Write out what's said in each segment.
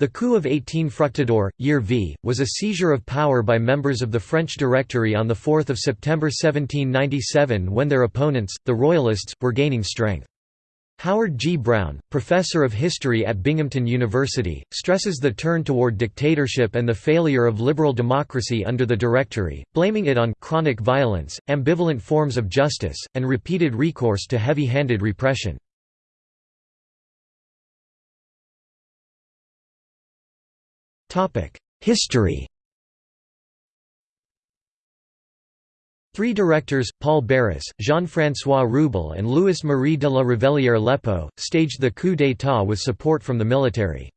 The coup of 18 Fructidor, year V, was a seizure of power by members of the French Directory on 4 September 1797 when their opponents, the Royalists, were gaining strength. Howard G. Brown, professor of history at Binghamton University, stresses the turn toward dictatorship and the failure of liberal democracy under the Directory, blaming it on chronic violence, ambivalent forms of justice, and repeated recourse to heavy-handed repression. History Three directors, Paul Barras, Jean-François Reubell and Louis-Marie de la Révellière-Lépeaux, staged the coup d'état with support from the military.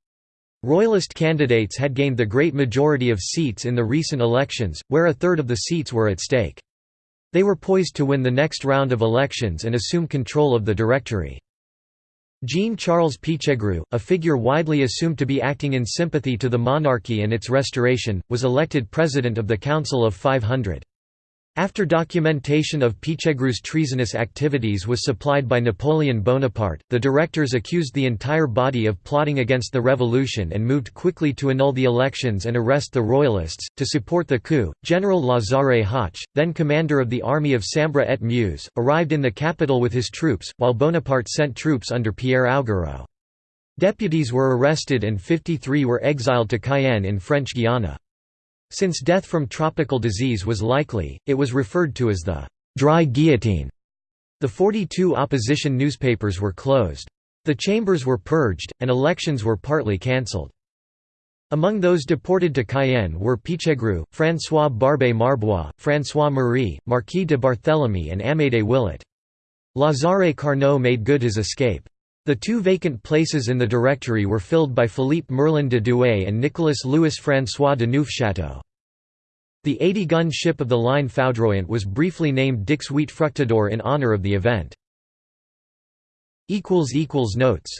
Royalist candidates had gained the great majority of seats in the recent elections, where a third of the seats were at stake. They were poised to win the next round of elections and assume control of the Directory. Jean-Charles Pichegru, a figure widely assumed to be acting in sympathy to the monarchy and its restoration, was elected president of the Council of 500. After documentation of Pichegru's treasonous activities was supplied by Napoleon Bonaparte, the directors accused the entire body of plotting against the revolution and moved quickly to annul the elections and arrest the royalists. To support the coup, General Lazare Hoche, then commander of the army of Sambre et Meuse, arrived in the capital with his troops, while Bonaparte sent troops under Pierre Augereau. Deputies were arrested and 53 were exiled to Cayenne in French Guiana. Since death from tropical disease was likely, it was referred to as the «dry guillotine». The 42 opposition newspapers were closed. The chambers were purged, and elections were partly cancelled. Among those deported to Cayenne were Pichegru, François Barbé Marbois, François Marie, Marquis de Barthélemy and Amédée Willot. Lazare Carnot made good his escape. The two vacant places in the Directory were filled by Philippe Merlin de Douai and Nicolas Louis François de Neufchâteau. The 80-gun ship of the line Foudroyant was briefly named Dix Huit Fructidor in honour of the event. Notes